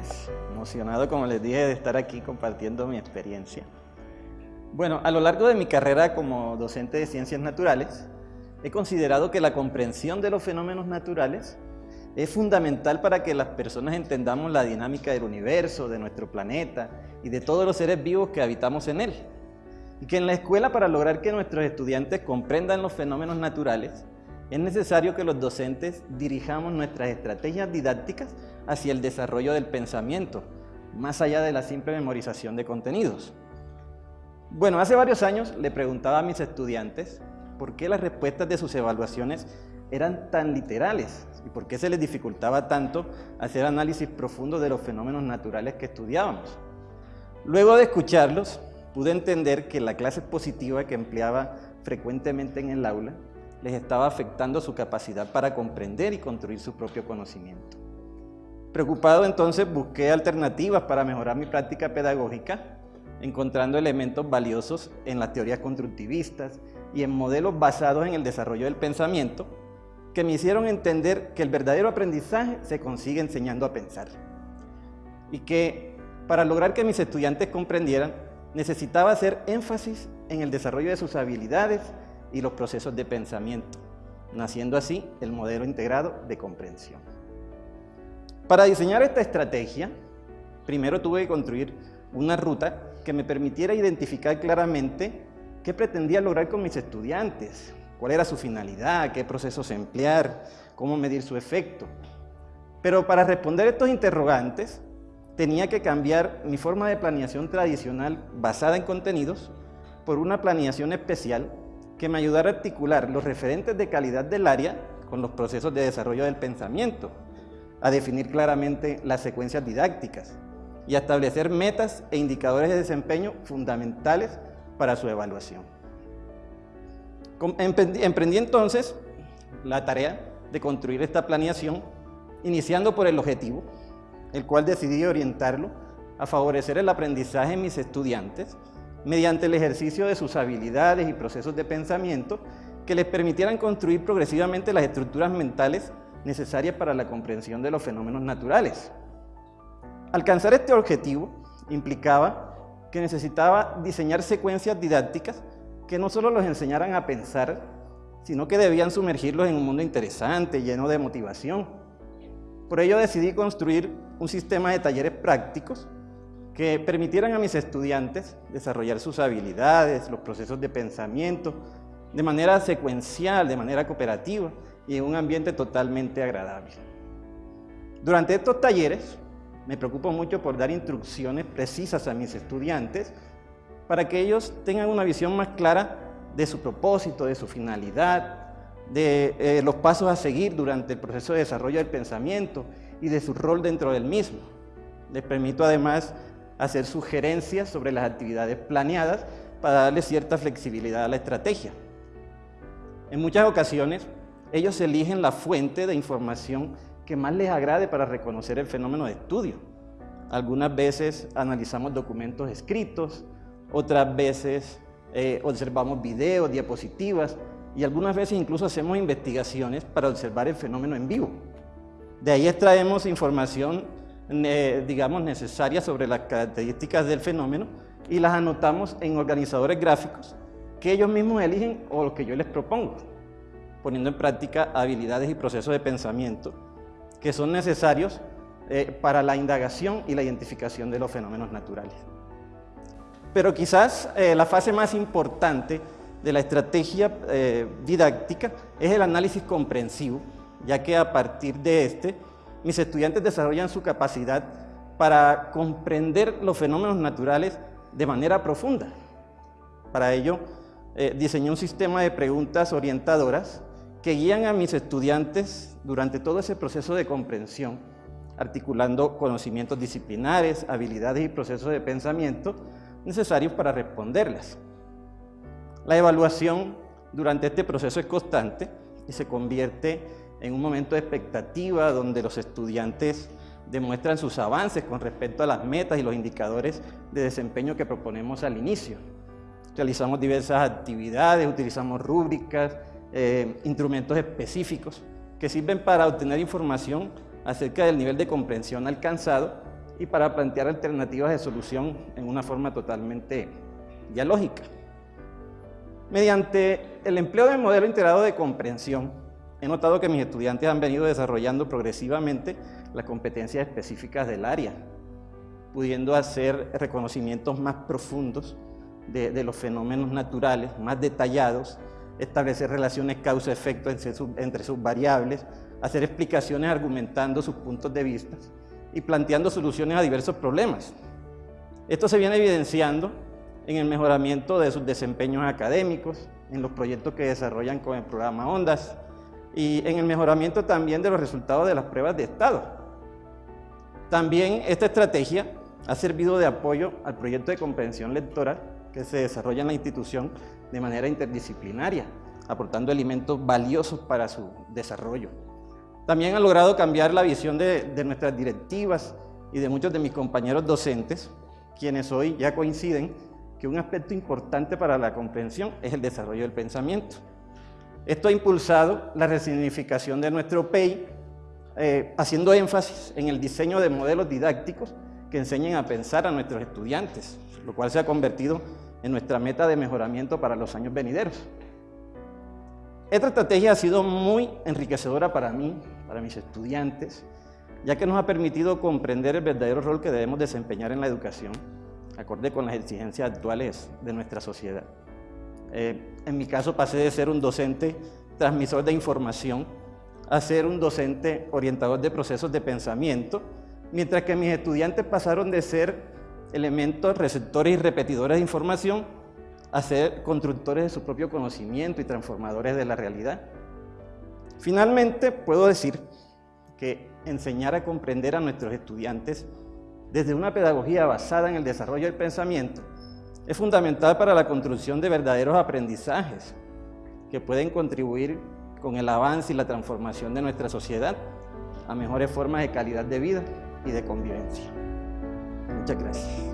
días. Emocionado, como les dije, de estar aquí compartiendo mi experiencia. Bueno, a lo largo de mi carrera como docente de ciencias naturales, he considerado que la comprensión de los fenómenos naturales es fundamental para que las personas entendamos la dinámica del universo, de nuestro planeta y de todos los seres vivos que habitamos en él. Y que en la escuela, para lograr que nuestros estudiantes comprendan los fenómenos naturales, es necesario que los docentes dirijamos nuestras estrategias didácticas hacia el desarrollo del pensamiento, más allá de la simple memorización de contenidos. Bueno, hace varios años le preguntaba a mis estudiantes por qué las respuestas de sus evaluaciones eran tan literales y por qué se les dificultaba tanto hacer análisis profundo de los fenómenos naturales que estudiábamos. Luego de escucharlos, pude entender que la clase positiva que empleaba frecuentemente en el aula les estaba afectando su capacidad para comprender y construir su propio conocimiento. Preocupado entonces busqué alternativas para mejorar mi práctica pedagógica, encontrando elementos valiosos en las teorías constructivistas y en modelos basados en el desarrollo del pensamiento que me hicieron entender que el verdadero aprendizaje se consigue enseñando a pensar y que para lograr que mis estudiantes comprendieran necesitaba hacer énfasis en el desarrollo de sus habilidades y los procesos de pensamiento, naciendo así el modelo integrado de comprensión. Para diseñar esta estrategia, primero tuve que construir una ruta que me permitiera identificar claramente qué pretendía lograr con mis estudiantes, cuál era su finalidad, qué procesos emplear, cómo medir su efecto. Pero para responder estos interrogantes, tenía que cambiar mi forma de planeación tradicional basada en contenidos por una planeación especial que me ayudara a articular los referentes de calidad del área con los procesos de desarrollo del pensamiento, a definir claramente las secuencias didácticas y a establecer metas e indicadores de desempeño fundamentales para su evaluación. Emprendí entonces la tarea de construir esta planeación, iniciando por el objetivo, el cual decidí orientarlo a favorecer el aprendizaje en mis estudiantes mediante el ejercicio de sus habilidades y procesos de pensamiento que les permitieran construir progresivamente las estructuras mentales necesarias para la comprensión de los fenómenos naturales. Alcanzar este objetivo implicaba que necesitaba diseñar secuencias didácticas que no solo los enseñaran a pensar, sino que debían sumergirlos en un mundo interesante, lleno de motivación. Por ello decidí construir un sistema de talleres prácticos que permitieran a mis estudiantes desarrollar sus habilidades, los procesos de pensamiento, de manera secuencial, de manera cooperativa y un ambiente totalmente agradable. Durante estos talleres me preocupo mucho por dar instrucciones precisas a mis estudiantes para que ellos tengan una visión más clara de su propósito, de su finalidad, de eh, los pasos a seguir durante el proceso de desarrollo del pensamiento y de su rol dentro del mismo. Les permito además hacer sugerencias sobre las actividades planeadas para darle cierta flexibilidad a la estrategia. En muchas ocasiones, ellos eligen la fuente de información que más les agrade para reconocer el fenómeno de estudio. Algunas veces analizamos documentos escritos, otras veces eh, observamos videos, diapositivas y algunas veces incluso hacemos investigaciones para observar el fenómeno en vivo. De ahí extraemos información digamos, necesarias sobre las características del fenómeno y las anotamos en organizadores gráficos que ellos mismos eligen o los que yo les propongo, poniendo en práctica habilidades y procesos de pensamiento que son necesarios eh, para la indagación y la identificación de los fenómenos naturales. Pero quizás eh, la fase más importante de la estrategia eh, didáctica es el análisis comprensivo, ya que a partir de este mis estudiantes desarrollan su capacidad para comprender los fenómenos naturales de manera profunda. Para ello, diseñé un sistema de preguntas orientadoras que guían a mis estudiantes durante todo ese proceso de comprensión, articulando conocimientos disciplinares, habilidades y procesos de pensamiento necesarios para responderlas. La evaluación durante este proceso es constante y se convierte en un momento de expectativa donde los estudiantes demuestran sus avances con respecto a las metas y los indicadores de desempeño que proponemos al inicio. Realizamos diversas actividades, utilizamos rúbricas, eh, instrumentos específicos que sirven para obtener información acerca del nivel de comprensión alcanzado y para plantear alternativas de solución en una forma totalmente dialógica. Mediante el empleo del modelo integrado de comprensión, he notado que mis estudiantes han venido desarrollando progresivamente las competencias específicas del área, pudiendo hacer reconocimientos más profundos de, los fenómenos naturales, más detallados, establecer relaciones causa-efecto entre sus variables, hacer explicaciones argumentando sus puntos de vista y planteando soluciones a diversos problemas. Esto se viene evidenciando en el mejoramiento de sus desempeños académicos, en los proyectos que desarrollan con el programa ONDAS y en el mejoramiento también de los resultados de las pruebas de estado. También esta estrategia ha servido de apoyo al proyecto de comprensión lectora que se desarrolla en la institución de manera interdisciplinaria, aportando elementos valiosos para su desarrollo. También ha logrado cambiar la visión de, de nuestras directivas y de muchos de mis compañeros docentes, quienes hoy ya coinciden que un aspecto importante para la comprensión es el desarrollo del pensamiento. Esto ha impulsado la resignificación de nuestro PEI, eh, haciendo énfasis en el diseño de modelos didácticos que enseñen a pensar a nuestros estudiantes, lo cual se ha convertido en nuestra meta de mejoramiento para los años venideros. Esta estrategia ha sido muy enriquecedora para mí, para mis estudiantes, ya que nos ha permitido comprender el verdadero rol que debemos desempeñar en la educación acorde con las exigencias actuales de nuestra sociedad. Eh, en mi caso pasé de ser un docente transmisor de información a ser un docente orientador de procesos de pensamiento, mientras que mis estudiantes pasaron de ser elementos receptores y repetidores de información a ser constructores de su propio conocimiento y transformadores de la realidad. Finalmente, puedo decir que enseñar a comprender a nuestros estudiantes desde una pedagogía basada en el desarrollo del pensamiento, es fundamental para la construcción de verdaderos aprendizajes que pueden contribuir con el avance y la transformación de nuestra sociedad a mejores formas de calidad de vida y de convivencia. Muchas gracias.